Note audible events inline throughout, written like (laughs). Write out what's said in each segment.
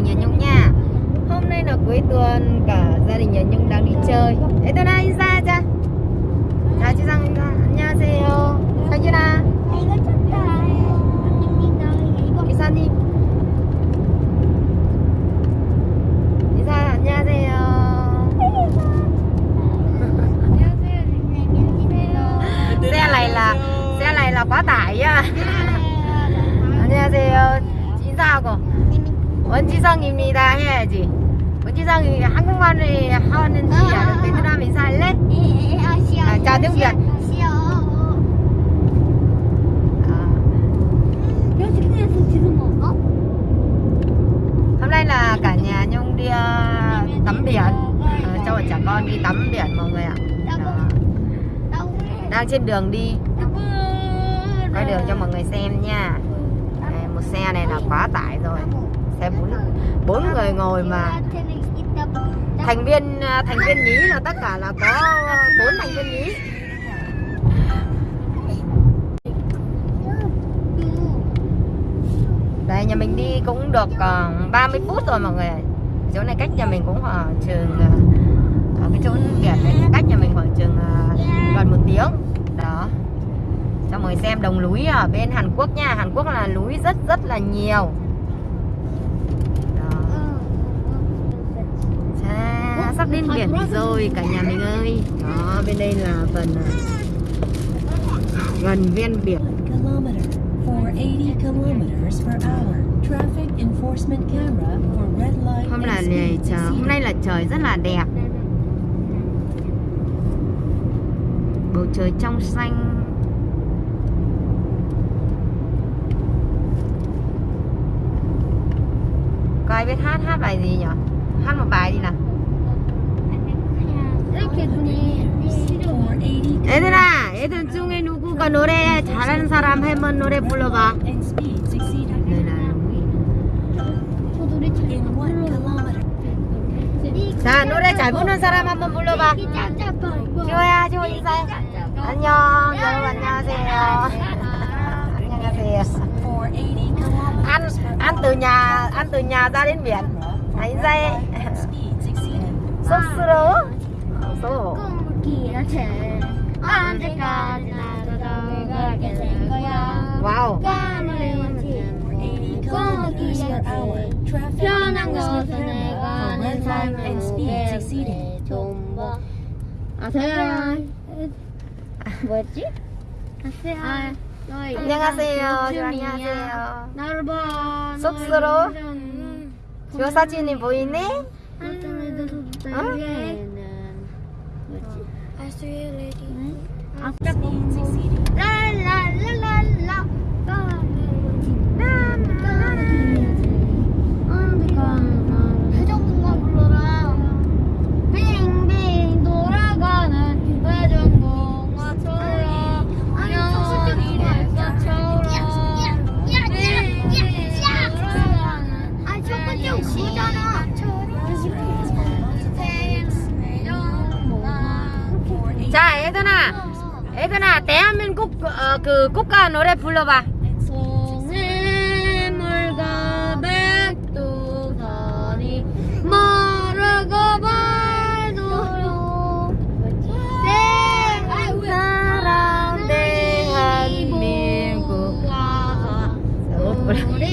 đình nhà Nhung nha Hôm nay là cuối tuần cả gia đình nhà Nhung đang đi chơi 애들아 인사하자 자 지상 인사 안녕하세요 상준아 이거 쳤다. 아닙니다. 이거 기사님 인사 안녕하세요 안녕하세요, 선생님. xe này là xe này là quá tải nha 안녕하세요 인사하고 원지성입니다 해야지 원지성이 한국말을 하는지 아는 베트남 인사할래? 아, chào tiếng Việt. À, hôm nay là cả nhà Nhung đi ờ, tắm biển Ờ, cho bọn trẻ con đi tắm biển mọi người ạ Đó. đang trên đường đi quay đường cho mọi người xem nha Đây, một xe này là quá tải rồi xem bốn bốn người ngồi mà. Thành viên à, thành viên nhí là tất cả là có bốn thành viên nhí. Đây nhà mình đi cũng được à, uh, 30 phút rồi mọi người chỗ này cách nhà mình cũng khoảng trường à, ở cái chỗ biển này cách nhà mình khoảng trường gần một tiếng. Đó. Cho mọi người xem đồng núi ở bên Hàn Quốc nha. Hàn Quốc là núi rất rất là nhiều đó. Chà, sắp đến biển rồi cả nhà mình ơi. Đó bên đây là phần à, gần ven biển. Kilometer for 80 kilometers per hour. Traffic enforcement camera for red light hôm là này trời hôm nay là trời rất là đẹp. Bầu trời trong xanh. Có ai biết hát hát bài gì nhỉ? Hát một bài đi nào 얘들아 애들 중에 누구가 노래 잘하는 사람 한번 노래 불러봐. 자 노래 잘 부르는 사람 한번 불러봐 지호야 지호 인사해 안녕 여러분 안녕하세요 안녕하세요 For 80 kilometers ăn ăn từ nhà ăn từ nhà ra 있어. 꿈꾸기 이렇게 언제까지나 돌아가게 거야? 와우. 편한 것은 내가 내 삶을 아세요. 뭐였지? 아세요. 안녕하세요. 안녕하세요. 넓은 쑥스로 요 사진이 보이네? 응? Master you, lady. 응? 아, 딱 그 국가 노래 불러봐. 송해 물과 백두산이 마르고 발도록 사랑 대한민국 우리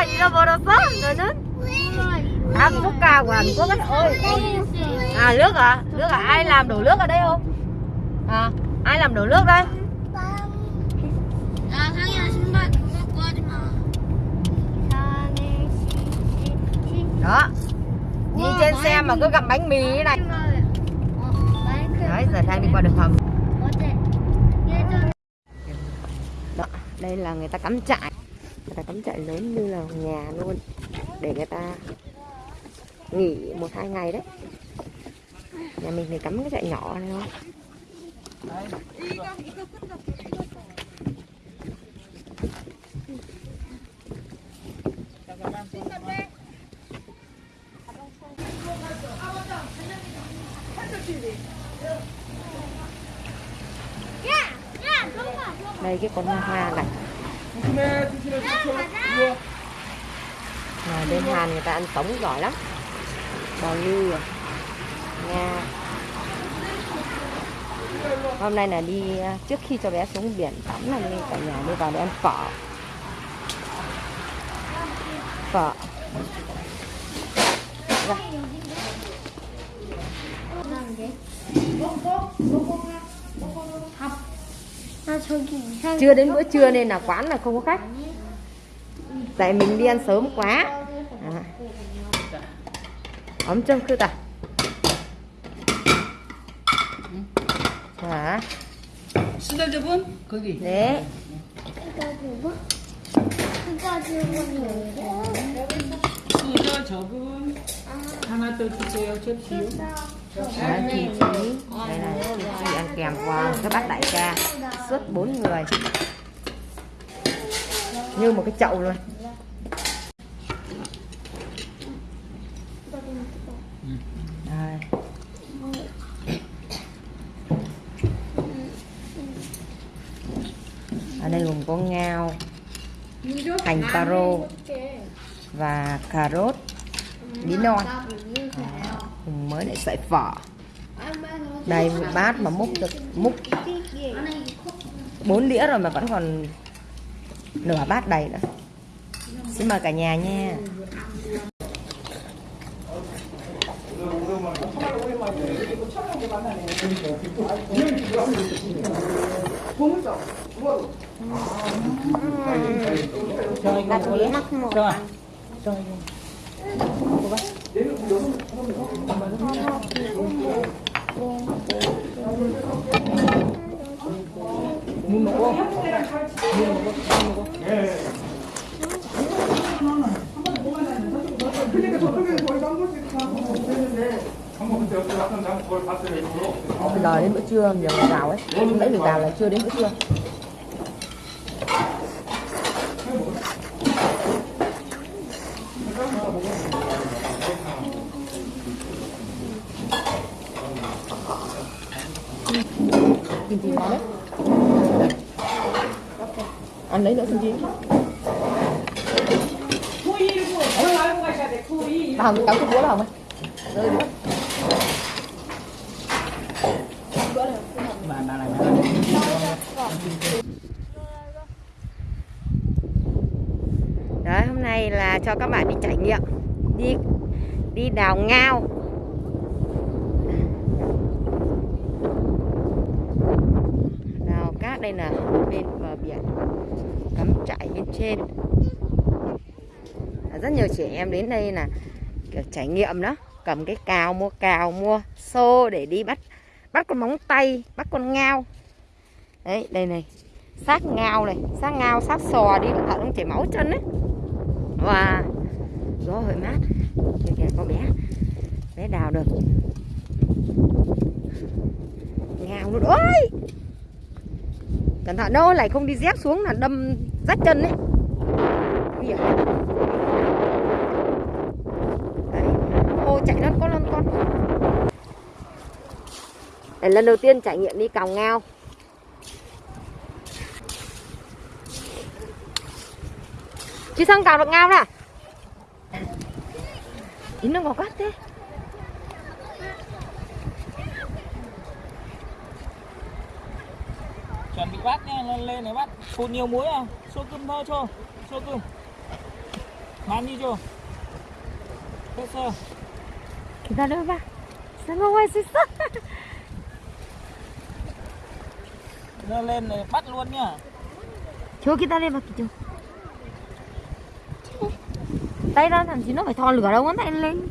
대한민국의 국가 잃어버렸어? 너는? À quốc ca của Hàn Quốc ấy. Ôi, à nước à? Nước à? Ai làm đổ nước ở đây không? À, ai làm đổ nước đây? 야 상이야 신발 갖고 하지 마. 산에 시시 mà cứ gặm bánh mì này 어, 마이크. đấy giờ đang đi qua đường hầm 어제 예전 đó đây là người ta cắm trại người ta cắm trại lớn như là nhà luôn. Để người ta nghỉ một hai ngày đấy. Nhà mình thì cắm cái trại nhỏ này thôi. Đây, cái con hoa này à, bên Hàn người ta ăn sống giỏi lắm. Bò ngư à Nga hôm nay là đi à, trước khi cho bé xuống biển tắm là đi cả nhà đi vào để ăn phở. Phở. Ra 아 저기 이상. chưa đến bữa trưa nên là quán là không có khách tại mình đi ăn sớm quá à. 엄청 크다 자 수달접은 거기. 네. 그거 그거 주문이요. 수달접은 하나 더 주세요. 접시요. Đó, chi chỉ đây là chi chỉ ăn kèm qua các bác đại ca suất bốn người. Như một cái chậu luôn. Đây. ở đây gồm có ngao hành taro và cà rốt bí non. À, mới lại sợi phở đây một bát mà múc được múc 4 đĩa rồi mà vẫn còn nửa bát đầy nữa. Xin mời cả nhà nha. Đặt đĩa mắc một. Rồi. Muốn 먹어? muốn 먹어? muốn 먹어? bây giờ đến bữa trưa giờ mình vào ấy nãy mình vào là chưa đến bữa trưa kim chi ngon lấy nữa kim chi bà hồng cáo cái búa là hồng ơi rơi nữa Bà bà này bà này. Đấy, hôm nay là cho các bạn đi trải nghiệm đi đi đào ngao đào cát đây là bên bờ biển cắm trại bên trên À, rất nhiều trẻ em đến đây là, kiểu, trải nghiệm đó. Cầm cái cào mua cào mua xô để đi bắt bắt con móng tay, bắt con ngao. Đấy, đây này. Xác ngao này xác ngao xác sò đi cẩn thận không chảy máu chân đấy và gió hơi mát. Kìa kìa, con bé bé đào được. Ngao luôn. Ơi cẩn thận đâu lại không đi dép xuống là đâm rách chân đấy nguy hiểm đấy ô chạy lăn con lăn con. Để lần đầu tiên trải nghiệm đi cào ngao. Chị sang cào được ngao nè à? ý nó ngọt quá thế. Chuẩn bị bắt nha, lên lên này bắt cột nhiều muối à? Xô cơm thôi cho, xô cơm. Bán đi cho. Hết sơ. 기다려봐. ôi xích xích Nó lên này bắt luôn nhá. Chú kia ta lên vào kìa chú Tay ra thằng chí nó phải thò lửa đâu ngón tay lên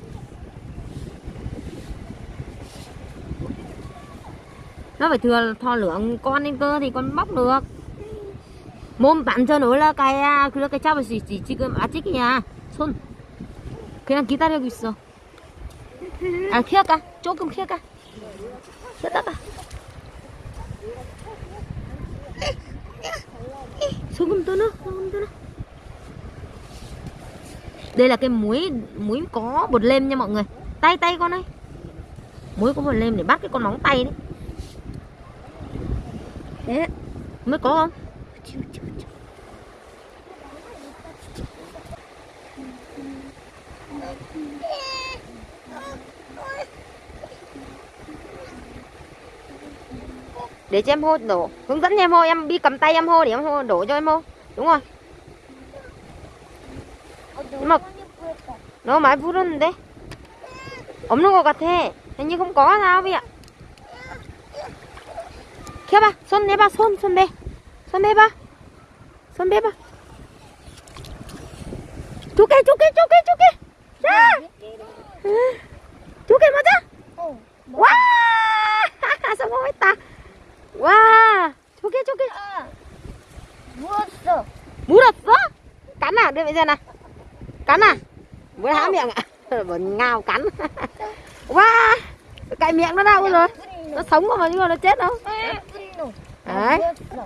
Nó phải thừa thò lửa con lên cơ thì con bóc được Mồm bạn cho nổi là cái cái cái cháu chỉ chỉ 지금 아직이야. 손. 그냥 기다리고 있어 à khiếc cả, chỗ cơm khiếc cả, khiếc tắc à. Xuống cơm tôi nữa xuống cơm tôi nữa. Đây là cái muối muối có bột lem nha mọi người. Tay tay con ơi. Muối có bột lem để bắt cái con móng tay đấy. Đấy. Mới có không? để cho em hô đổ hướng dẫn cho em hô em đi cầm tay em hô để em hô đổ cho em hô đúng rồi mà nó 많이 부르는데 없는 것 같아 hình như không có sao vậy ạ 켜봐 손 내봐 손손 내. 손 내봐 손 내봐 두개 두 개 두 개 두개 자 두 개 맞아 어. 와 성공했다 와 두 개 두개 누웠어. 물었어 cắn à đưa bây giờ này cắn à vừa há miệng ạ vẫn ngào cắn wow cạy miệng nó đau rồi nó sống mà nhưng mà nó chết đâu 분노. đấy 누웠어.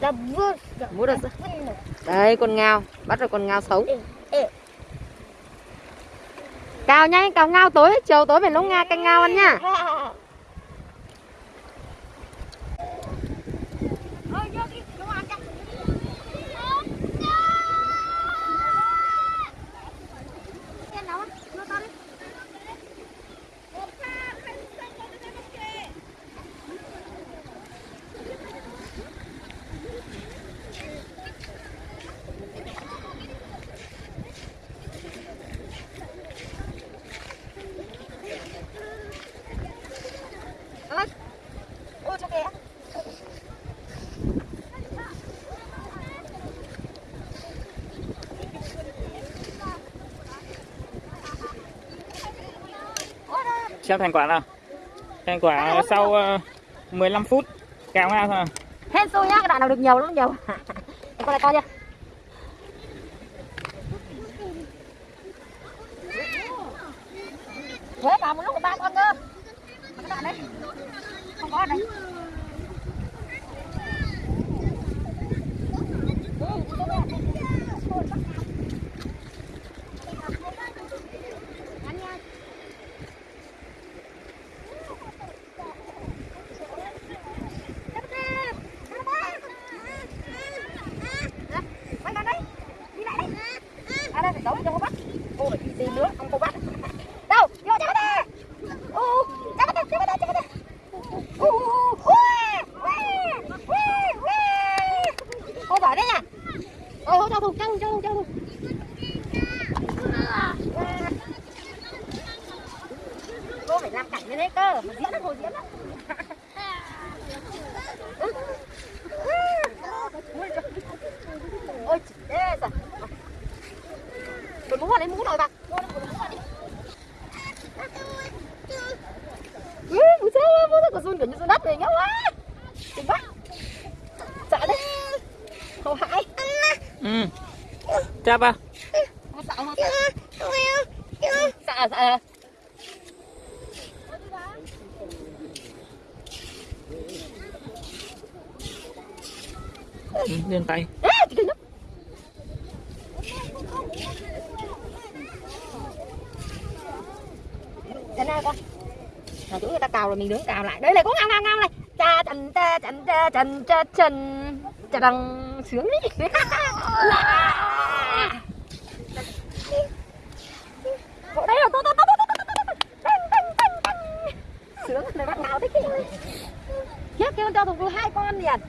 나 누웠어. 물었어 분노. đây con ngao bắt được con ngao sống 에. cào nhanh cào ngao tối chiều tối phải nấu nga canh ngao ăn nha (laughs) xem thành quả nào thành quả sau ờ, 15 phút kéo ra thôi hết xôi nhá cái đoạn nào được nhiều lắm nhiều con này to chưa Thế vào một lúc ba con cơ Cái đoạn đấy Không có ở đây Quay lại đây Đi lại đây À đây phải giấu cho cô bắt Cô phải đi tìm nữa Không cô bắt Đâu Đi vào chạy bắt đi Ú Chạy bắt đi Chạy bắt đi Chạy bắt đi Ú Cô giỏi đấy nha Ờ cho thùng cho thùng cho thùng cho thùng Cô phải đấy cơ Mà diễn nó diễn đó (laughs) ôi thế rồi. Mình mũ vào. Lấy mũ rồi bà mũ sao mũ sao run kiểu như run đất này nhá quá. Đừng quá sợ dạ đấy. Không hại ừ. Cha ba không sợ không sợ sợ ừ, lên tay Ê, chị kinh lắm đến đây con. Là chỗ người ta cào rồi mình đứng cào lại. Đây này có ngao ngao ngao này. Cha trần cha trần cha trần cha trần Cha đằng sướng đấy. Bộ đây rồi, to to to to to to Sướng này bắt nào thích cái. Khiếp kêu cho thùng hai con liền.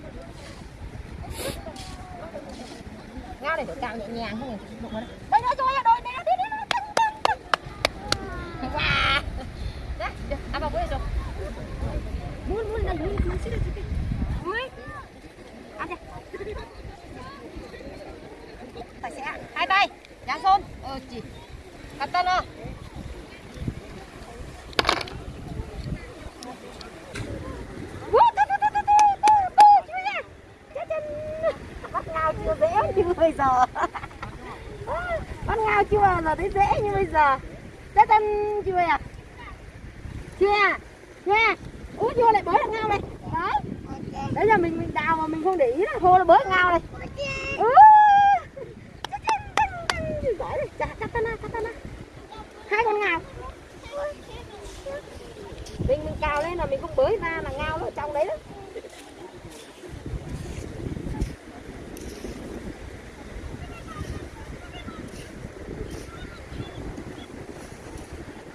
ngao này phải cào nhẹ nhàng không đây nữa rồi đôi hai tay nhá xôn ờ chỉ cắt tân không chưa dễ như bây giờ. Bắt ngao chưa à? bao giờ à? thấy dễ như bây giờ. Đã tân chưa à? Chưa à chưa à út vô lại bới đấy giờ mình mình đào mà mình không để ý là hô là bới ngao này. Ừ. hai con ngào. Mình mình cào lên là mình không bới ra là ngao nó ở trong đấy đó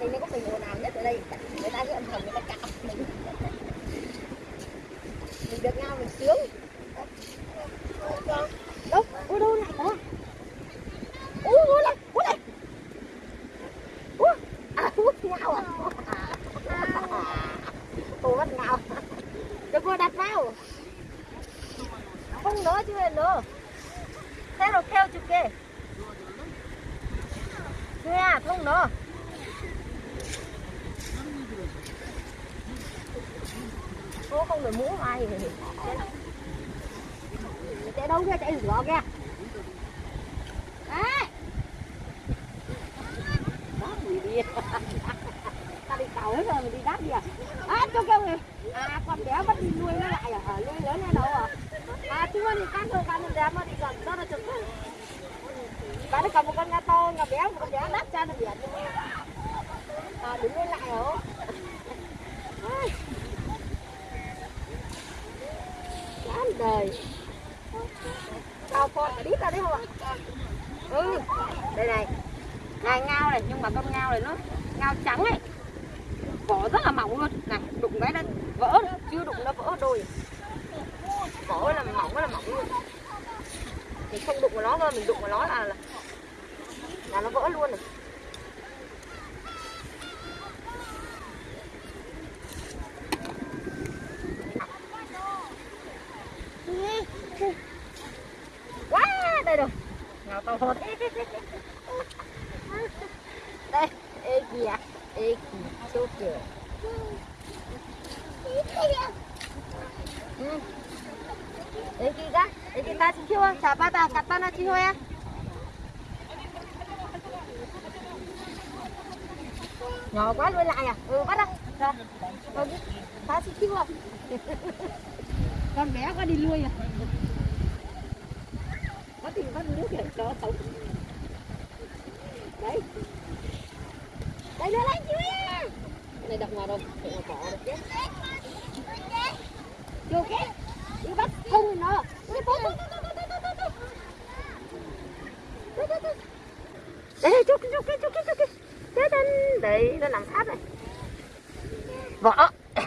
thì nó có mình ồn ào nhất ở đây người ta cứ âm thầm người ta cạo mình mình được ngao mình sướng đâu ôi đâu này đó ui ui này ui này ui à ui ngao à ôi bắt ngao được rồi đặt vào không nữa chứ nữa theo rồi theo chụp kê nha không nữa Cô không được mũ ai thì chạy đâu kia chạy rửa kìa đấy đáp gì đi ta đi cầu hết rồi mình đi đáp gì à à cho kêu kìa à con bé bắt đi nuôi nó lại à à nuôi lớn ở đâu à à chú ơi thì căn thôi căn con bé mà đi gần đó là chụp bạn nó còn một con nga to nga béo một con béo đắt cho nó biển à đứng lên lại hả? Chán đời. Tao con cả đít ra đấy không ạ? Ừ đây này. Này ngao này nhưng mà con ngao này nó ngao trắng này vỏ rất là mỏng luôn. Này đụng cái nó vỡ chưa đụng nó vỡ đôi. Vỏ là mỏng là mỏng luôn. Mình không đụng vào nó thôi, mình đụng vào nó là là, là nó vỡ luôn này quá, đây rồi. Nào to hơn đây, ê kìa ê kìa chỗ kìa. Ừ. Ê kìa ê kìa, ta xin chưa chào ba bà cắt ba na chiêu thôi nhỏ quá nuôi lại à? Ừ bắt đâu rồi. Ta xin chưa con bé có đi nuôi à? Có tìm bắt nước để cho sống. Đấy. Đây đưa lên chú này đập ngoài đâu? Mà cỏ được chứ. Chưa cái. Đi bắt. Không nó. Tốt, tốt, tốt, tốt, tốt, tốt, tốt. Tốt, tốt, tốt. đây đây, chú chú chú chú chú chú đấy đấy nó nằm sát này. Vỏ (laughs)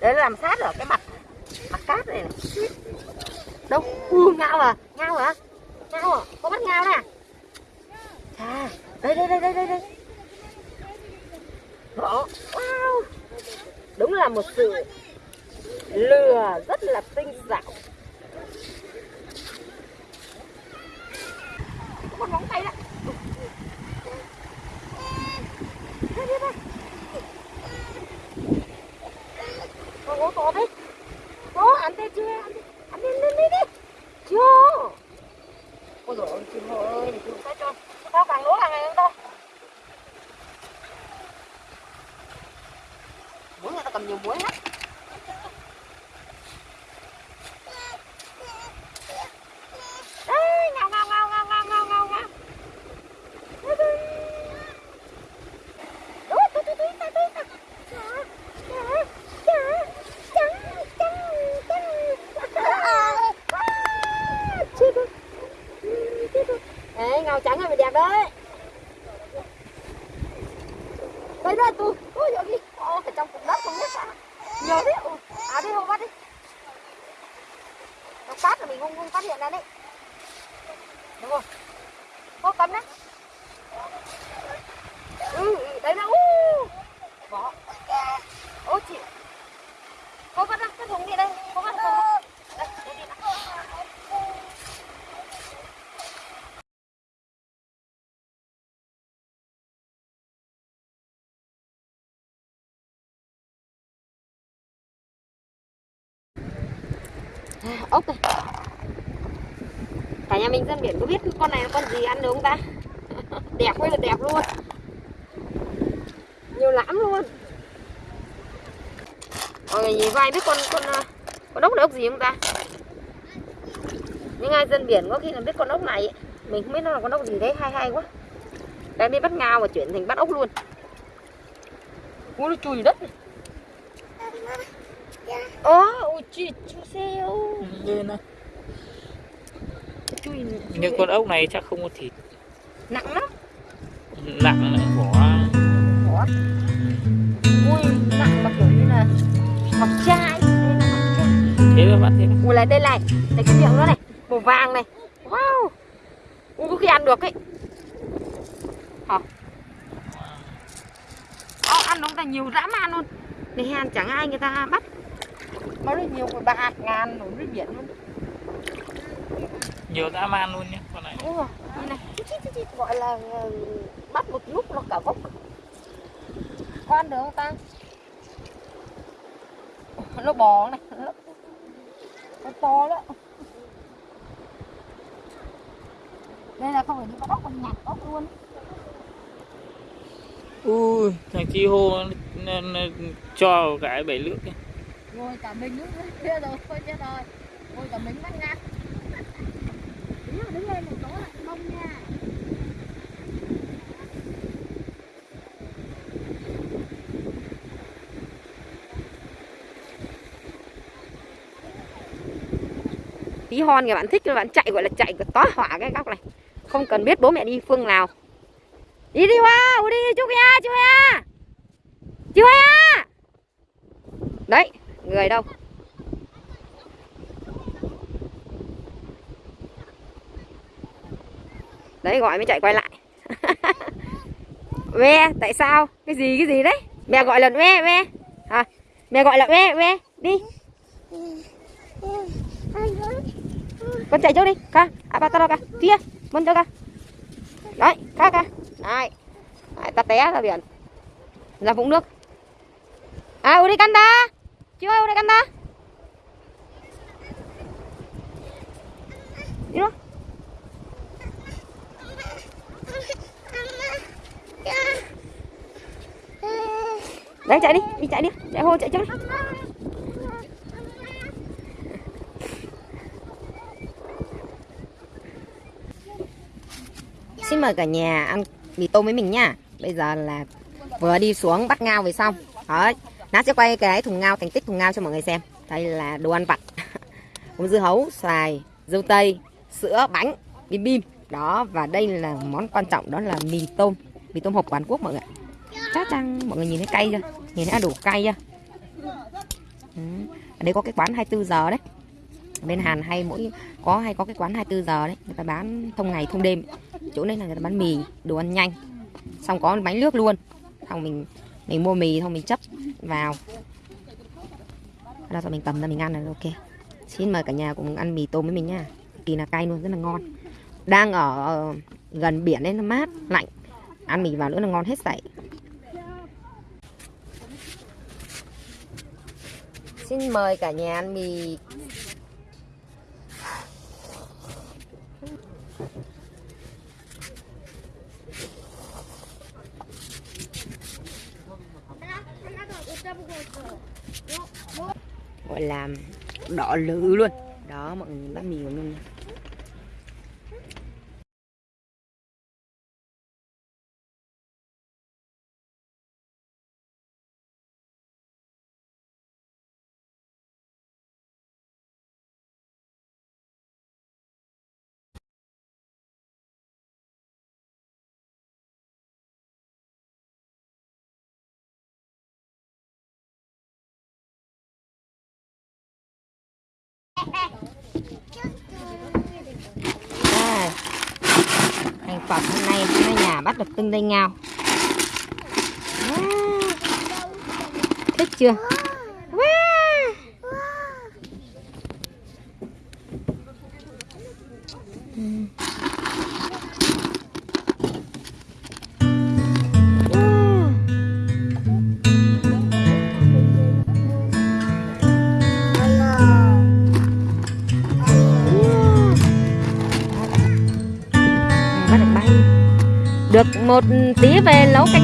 nó làm sát ở cái mặt mặt cát này này. Đâu u ngao à ngao hả ngao à có bắt ngao nè. À đây đây đây đây đây. Đây Đó. wow. Đúng là một sự lừa rất là tinh xảo con móng tay đấy Đây, đây, con gỗ to đấy. Đó ăn tê chưa? Ăn đi ăn đi lên đi đi. Chưa. Ôi dồi ôi chim ơi chim sao cho sao càng lúa càng ngày hơn đâu muối người ta cầm nhiều muối hết 6 triệu Cô vắt ra, cái thùng đi đây Cô vắt ra Đây, để đi đã ốc này Cả nhà mình dân biển có biết con này là con gì ăn được không ta? (laughs) Đẹp quá là đẹp luôn. Nhiều lắm luôn mọi người nhìn vai biết con con ờ, con ốc này ốc gì không ta? Những ai dân biển có khi là biết con ốc này ấy. mình không biết nó là con ốc gì đấy hay hay quá. Đang đi bắt ngao và chuyển thành bắt ốc luôn. Ui nó chùi đất này. Ồ, ôi chị, chú xeo. Chui Nhưng con ốc này chắc không có thịt. Nặng lắm. Nặng lại vỏ Ủa? Ui, nặng mà kiểu như là ngọc trai là thế là bắt thế này. Ui, lại đây này, đây cái miệng nó này Màu vàng này. Wow Ui, có khi ăn được ấy. Hả? Ồ, ăn nó là nhiều dã man luôn. Này hèn chẳng ai người ta bắt. Nó rất nhiều bạc ngàn nổi dưới biển luôn. Nhiều dã man luôn nhé con này. Đúng rồi, như này chít, chít, chít, chít, Gọi là ờ, bắt một lúc nó cả gốc. Có ăn được không ta? Nó bò này Nó, to đó Đây là không phải đi bắt ốc, còn nhặt ốc luôn. Ui thằng chi hô nó, nó, cho cái bể nước ấy. Rồi cả mình nữa (laughs) Chết rồi, thôi chết rồi. Rồi cả mình bắt ngang. Đứng lên, đứng lên một chỗ lại mông nha. Tí hon các bạn thích các bạn chạy gọi là chạy tóa hỏa cái góc này. Không cần biết bố mẹ đi phương nào. Đi đi hoa đi chú ya chú ya chú ya đấy người đâu? Đấy gọi mới chạy quay lại. (laughs) Ve tại sao? Cái gì cái gì đấy? Mẹ gọi là ve ve à, mẹ gọi là ve ve đi con chạy trước đi ca. À ba tao ca. Kia muốn cho ca. Đấy ca ca. Này. Đấy, ta té ra biển. Ra vũng nước. À uri canta. Chưa uri canta. Đi đâu đấy chạy đi đi chạy đi. Chạy hô chạy trước đi. Xin mời cả nhà ăn mì tôm với mình nha. Bây giờ là vừa đi xuống bắt ngao về xong Đấy, Nát sẽ quay cái thùng ngao thành tích thùng ngao cho mọi người xem. Đây là đồ ăn vặt. (laughs) Cũng dưa hấu, xoài, dâu tây, sữa, bánh, bim bim. Đó, và đây là món quan trọng đó là mì tôm. Mì tôm hộp của Hàn Quốc mọi người Chắc chắn mọi người nhìn thấy cay chưa? Nhìn thấy đủ cay chưa? Ừ. Ở đây có cái quán 24 giờ đấy. Bên Hàn hay mỗi có hay có cái quán 24 giờ đấy. Người ta bán thông ngày thông đêm chỗ này là người ta bán mì, đồ ăn nhanh. Xong có bánh nước luôn. Xong mình mình mua mì, xong mình chấp vào. Đó rồi mình cầm ra, mình ăn là ok. Xin mời cả nhà cùng ăn mì tôm với mình nha kỳ là cay luôn, rất là ngon. Đang ở ờ, gần biển nên nó mát, lạnh. Ăn mì vào nữa là ngon hết sảy. Xin mời cả nhà ăn mì gọi là lự luôn. Đó mọi người bánh mì của mình Đây. thành phẩm hôm nay hai nhà bắt được tương dây ngao thích chưa? Một tí về nấu canh